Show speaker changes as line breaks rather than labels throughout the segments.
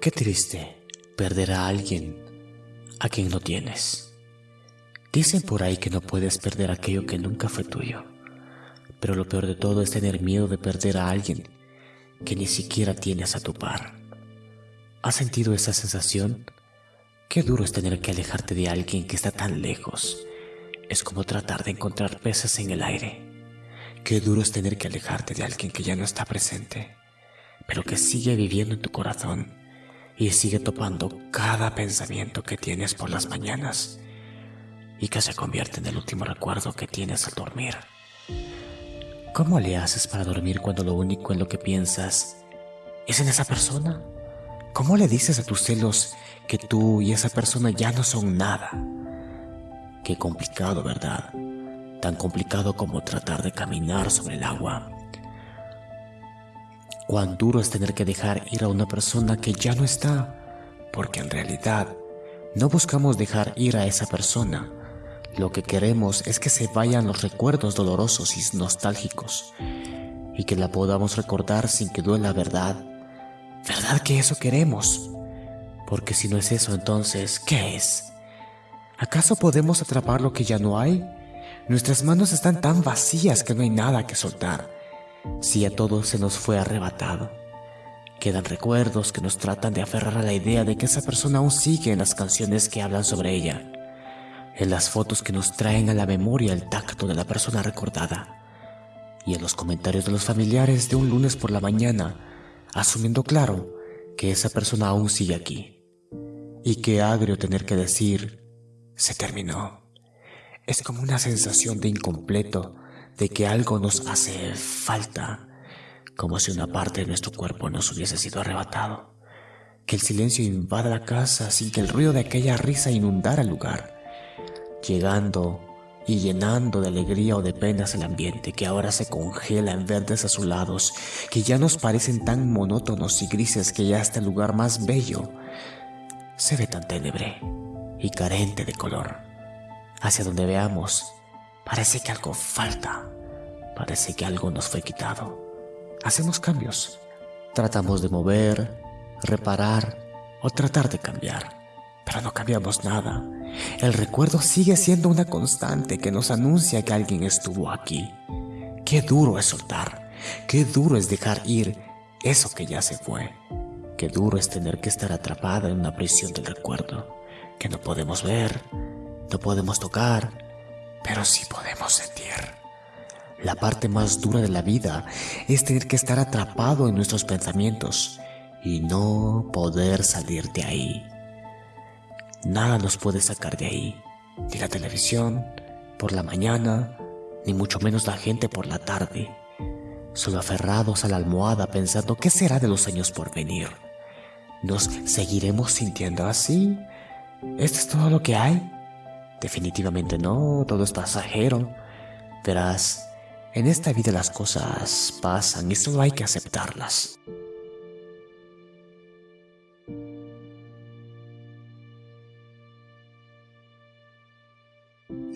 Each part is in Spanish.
Qué triste perder a alguien a quien no tienes. Dicen por ahí que no puedes perder aquello que nunca fue tuyo, pero lo peor de todo es tener miedo de perder a alguien que ni siquiera tienes a tu par. ¿Has sentido esa sensación? Qué duro es tener que alejarte de alguien que está tan lejos. Es como tratar de encontrar peces en el aire. Qué duro es tener que alejarte de alguien que ya no está presente, pero que sigue viviendo en tu corazón y sigue topando cada pensamiento que tienes por las mañanas y que se convierte en el último recuerdo que tienes al dormir. ¿Cómo le haces para dormir cuando lo único en lo que piensas es en esa persona? ¿Cómo le dices a tus celos que tú y esa persona ya no son nada? Qué complicado, ¿verdad? Tan complicado como tratar de caminar sobre el agua Cuán duro es tener que dejar ir a una persona que ya no está, porque en realidad no buscamos dejar ir a esa persona. Lo que queremos es que se vayan los recuerdos dolorosos y nostálgicos y que la podamos recordar sin que duela, ¿verdad? ¿Verdad que eso queremos? Porque si no es eso, entonces, ¿qué es? ¿Acaso podemos atrapar lo que ya no hay? Nuestras manos están tan vacías que no hay nada que soltar si a todos se nos fue arrebatado. Quedan recuerdos que nos tratan de aferrar a la idea de que esa persona aún sigue en las canciones que hablan sobre ella, en las fotos que nos traen a la memoria el tacto de la persona recordada, y en los comentarios de los familiares de un lunes por la mañana, asumiendo claro que esa persona aún sigue aquí. Y qué agrio tener que decir, se terminó. Es como una sensación de incompleto de que algo nos hace falta, como si una parte de nuestro cuerpo nos hubiese sido arrebatado, que el silencio invada la casa sin que el ruido de aquella risa inundara el lugar, llegando y llenando de alegría o de penas el ambiente que ahora se congela en verdes azulados, que ya nos parecen tan monótonos y grises que ya hasta el lugar más bello se ve tan tenebre y carente de color. Hacia donde veamos, Parece que algo falta. Parece que algo nos fue quitado. Hacemos cambios. Tratamos de mover, reparar o tratar de cambiar. Pero no cambiamos nada. El recuerdo sigue siendo una constante que nos anuncia que alguien estuvo aquí. Qué duro es soltar. Qué duro es dejar ir eso que ya se fue. Qué duro es tener que estar atrapada en una prisión del recuerdo que no podemos ver, no podemos tocar, pero sí podemos sentir. La parte más dura de la vida es tener que estar atrapado en nuestros pensamientos y no poder salir de ahí. Nada nos puede sacar de ahí, ni la televisión por la mañana, ni mucho menos la gente por la tarde, solo aferrados a la almohada pensando qué será de los años por venir. ¿Nos seguiremos sintiendo así? ¿Esto es todo lo que hay? Definitivamente no, todo es pasajero. Verás, en esta vida las cosas pasan y solo hay que aceptarlas.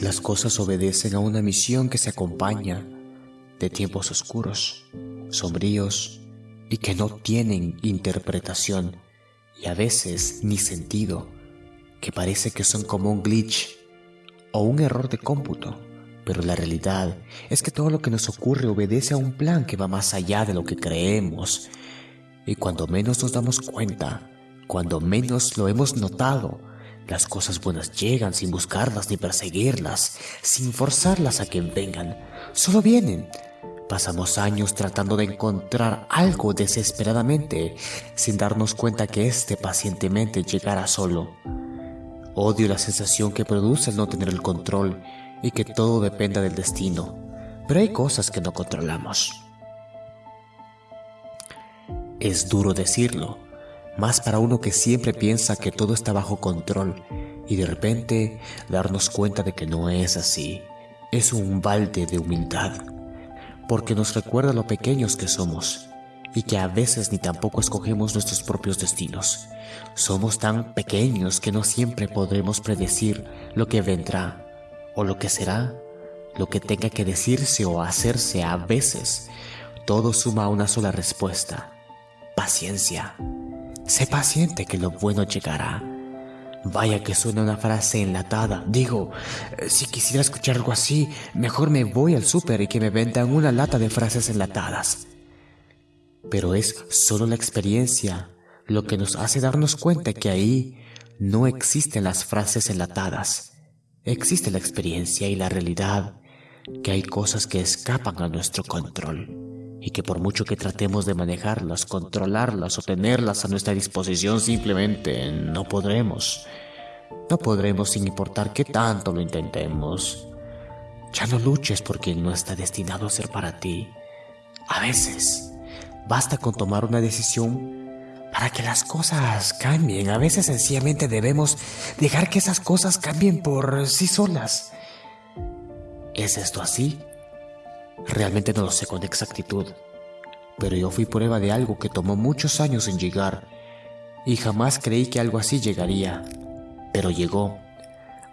Las cosas obedecen a una misión que se acompaña de tiempos oscuros, sombríos y que no tienen interpretación y a veces ni sentido, que parece que son como un glitch o un error de cómputo, pero la realidad es que todo lo que nos ocurre obedece a un plan que va más allá de lo que creemos. Y cuando menos nos damos cuenta, cuando menos lo hemos notado, las cosas buenas llegan sin buscarlas ni perseguirlas, sin forzarlas a que vengan, solo vienen. Pasamos años tratando de encontrar algo desesperadamente, sin darnos cuenta que éste pacientemente llegará solo. Odio la sensación que produce el no tener el control y que todo dependa del destino, pero hay cosas que no controlamos. Es duro decirlo, más para uno que siempre piensa que todo está bajo control y de repente darnos cuenta de que no es así. Es un balde de humildad, porque nos recuerda lo pequeños que somos y que a veces ni tampoco escogemos nuestros propios destinos. Somos tan pequeños que no siempre podremos predecir lo que vendrá o lo que será, lo que tenga que decirse o hacerse a veces. Todo suma a una sola respuesta, paciencia. Sé paciente que lo bueno llegará. Vaya que suena una frase enlatada. Digo, si quisiera escuchar algo así, mejor me voy al súper y que me vendan una lata de frases enlatadas. Pero es solo la experiencia lo que nos hace darnos cuenta que ahí no existen las frases enlatadas. Existe la experiencia y la realidad, que hay cosas que escapan a nuestro control y que por mucho que tratemos de manejarlas, controlarlas o tenerlas a nuestra disposición, simplemente no podremos. No podremos sin importar qué tanto lo intentemos. Ya no luches por quien no está destinado a ser para ti. A veces, basta con tomar una decisión para que las cosas cambien. A veces sencillamente debemos dejar que esas cosas cambien por sí solas. ¿Es esto así? Realmente no lo sé con exactitud, pero yo fui prueba de algo que tomó muchos años en llegar y jamás creí que algo así llegaría, pero llegó.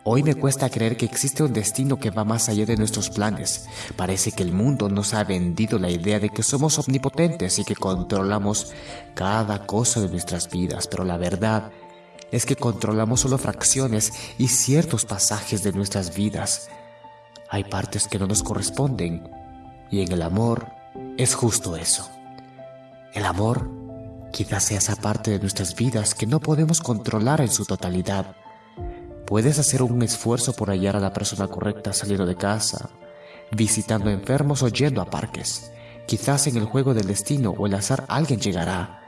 Hoy me cuesta creer que existe un destino que va más allá de nuestros planes. Parece que el mundo nos ha vendido la idea de que somos omnipotentes y que controlamos cada cosa de nuestras vidas, pero la verdad es que controlamos solo fracciones y ciertos pasajes de nuestras vidas. Hay partes que no nos corresponden y en el amor es justo eso. El amor quizás sea esa parte de nuestras vidas que no podemos controlar en su totalidad. Puedes hacer un esfuerzo por hallar a la persona correcta saliendo de casa, visitando enfermos o yendo a parques. Quizás en el juego del destino o el azar alguien llegará.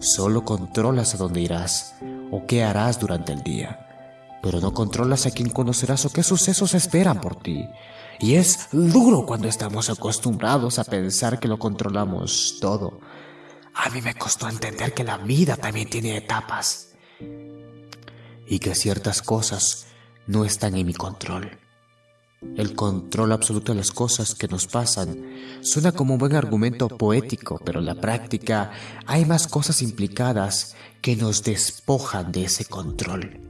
Solo controlas a dónde irás o qué harás durante el día, pero no controlas a quién conocerás o qué sucesos esperan por ti. Y es duro cuando estamos acostumbrados a pensar que lo controlamos todo. A mí me costó entender que la vida también tiene etapas. Y que ciertas cosas no están en mi control. El control absoluto de las cosas que nos pasan suena como un buen argumento poético, pero en la práctica hay más cosas implicadas que nos despojan de ese control.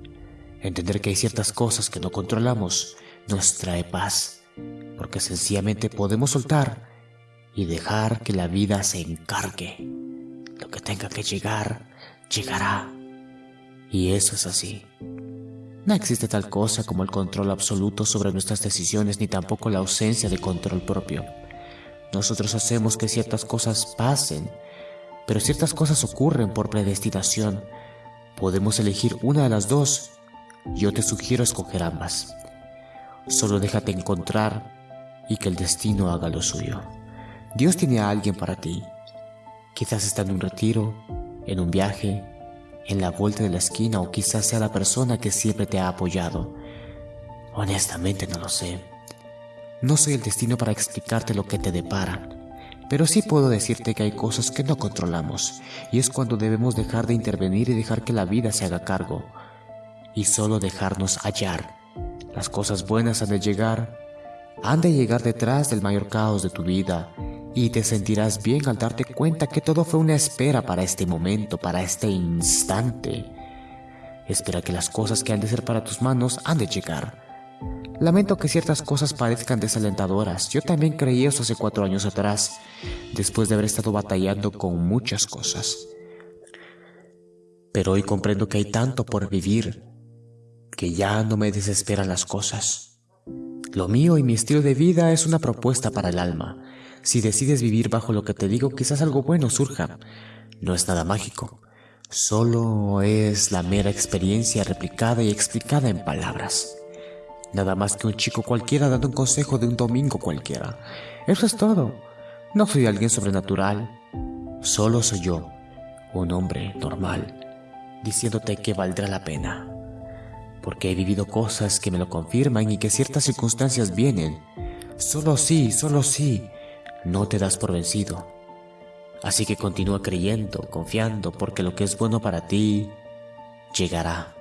Entender que hay ciertas cosas que no controlamos nos trae paz porque sencillamente podemos soltar y dejar que la vida se encargue. Lo que tenga que llegar, llegará. Y eso es así. No existe tal cosa como el control absoluto sobre nuestras decisiones ni tampoco la ausencia de control propio. Nosotros hacemos que ciertas cosas pasen, pero ciertas cosas ocurren por predestinación. Podemos elegir una de las dos. Yo te sugiero escoger ambas. Solo déjate encontrar y que el destino haga lo suyo. Dios tiene a alguien para ti. Quizás está en un retiro, en un viaje, en la vuelta de la esquina o quizás sea la persona que siempre te ha apoyado. Honestamente no lo sé. No soy el destino para explicarte lo que te depara, pero sí puedo decirte que hay cosas que no controlamos y es cuando debemos dejar de intervenir y dejar que la vida se haga cargo y solo dejarnos hallar las cosas buenas han de llegar, han de llegar detrás del mayor caos de tu vida y te sentirás bien al darte cuenta que todo fue una espera para este momento, para este instante. Espera que las cosas que han de ser para tus manos han de llegar. Lamento que ciertas cosas parezcan desalentadoras. Yo también creí eso hace cuatro años atrás, después de haber estado batallando con muchas cosas. Pero hoy comprendo que hay tanto por vivir que ya no me desesperan las cosas. Lo mío y mi estilo de vida es una propuesta para el alma. Si decides vivir bajo lo que te digo, quizás algo bueno surja. No es nada mágico. Solo es la mera experiencia replicada y explicada en palabras. Nada más que un chico cualquiera dando un consejo de un domingo cualquiera. Eso es todo. No soy alguien sobrenatural. Solo soy yo, un hombre normal, diciéndote que valdrá la pena porque he vivido cosas que me lo confirman y que ciertas circunstancias vienen. Solo sí, solo sí, no te das por vencido. Así que continúa creyendo, confiando, porque lo que es bueno para ti llegará.